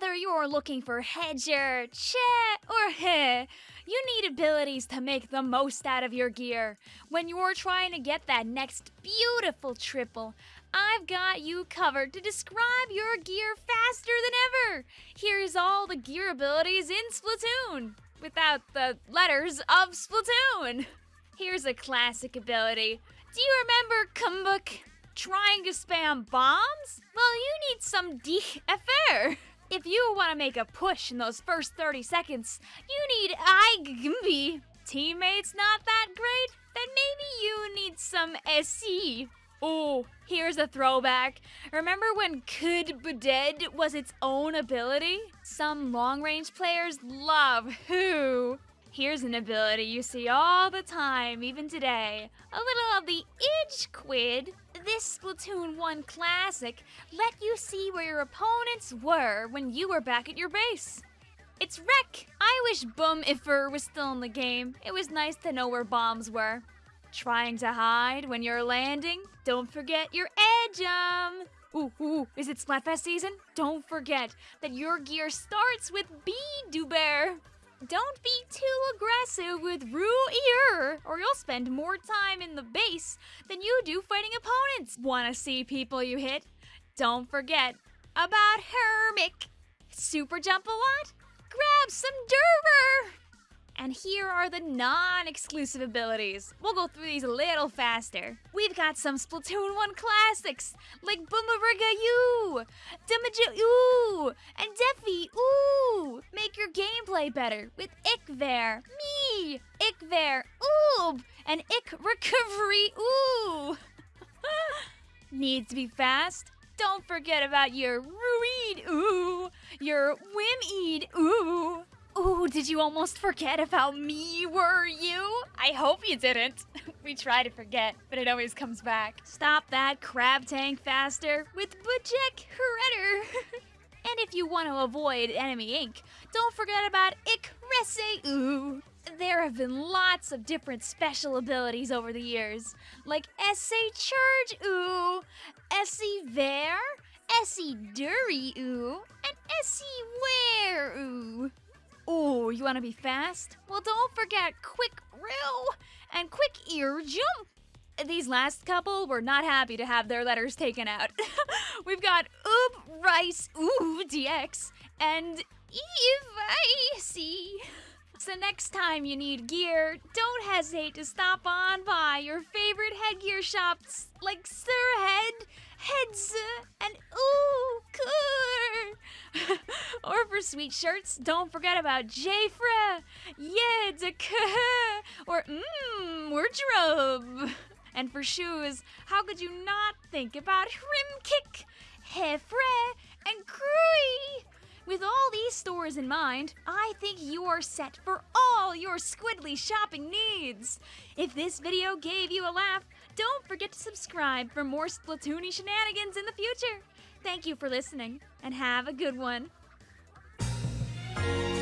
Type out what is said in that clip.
Whether you're looking for hedger, che, or heh, you need abilities to make the most out of your gear. When you're trying to get that next beautiful triple, I've got you covered to describe your gear faster than ever. Here's all the gear abilities in Splatoon, without the letters of Splatoon. Here's a classic ability. Do you remember Kumbuk trying to spam bombs? Well, you need some DFR. If you want to make a push in those first 30 seconds, you need IGMB. Teammates not that great? Then maybe you need some SC. Oh, here's a throwback. Remember when Could Be Dead was its own ability? Some long range players love Who. Here's an ability you see all the time, even today. A little of the Edge Quid. This Splatoon 1 classic let you see where your opponents were when you were back at your base. It's Wreck! I wish Boom Ifer was still in the game. It was nice to know where bombs were. Trying to hide when you're landing? Don't forget your edge um. Ooh, ooh, is it Splatfest season? Don't forget that your gear starts with B Bear. Don't be too aggressive with Ru Ear, or you'll spend more time in the base than you do fighting opponents. Wanna see people you hit? Don't forget about Hermic. Super jump a lot? Grab some Derver! And here are the non-exclusive abilities. We'll go through these a little faster. We've got some Splatoon 1 classics, like Boomeriga U, Damaja Ooh, and Defi Ooh. Make your gameplay better with Ikver, me, Ikver, Oob, and Ik Recovery Ooh. Needs to be fast? Don't forget about your Ruid Ooh, your Ooh, Ooh, did you almost forget about me, were you? I hope you didn't. we try to forget, but it always comes back. Stop that crab tank faster with Bajek Hereder. and if you want to avoid enemy ink, don't forget about Ikrese Ooh. There have been lots of different special abilities over the years, like SA Charge Ooh, SC Ver, SC Dury Ooh, and Wear Ooh. You want to be fast? Well, don't forget Quick Rill and Quick Ear Jump. These last couple were not happy to have their letters taken out. We've got Oop Rice Ooh DX and Eve C. So next time you need gear, don't hesitate to stop on by your favorite headgear shops like Sir Head, Heads, and Ooh Cool. sweet shirts, don't forget about Jafra, Yedka, or Mmm Wardrobe. And for shoes, how could you not think about Rimkick, Hefre, and Krui? With all these stores in mind, I think you are set for all your Squidly shopping needs. If this video gave you a laugh, don't forget to subscribe for more Splatoony shenanigans in the future. Thank you for listening, and have a good one. Thank you.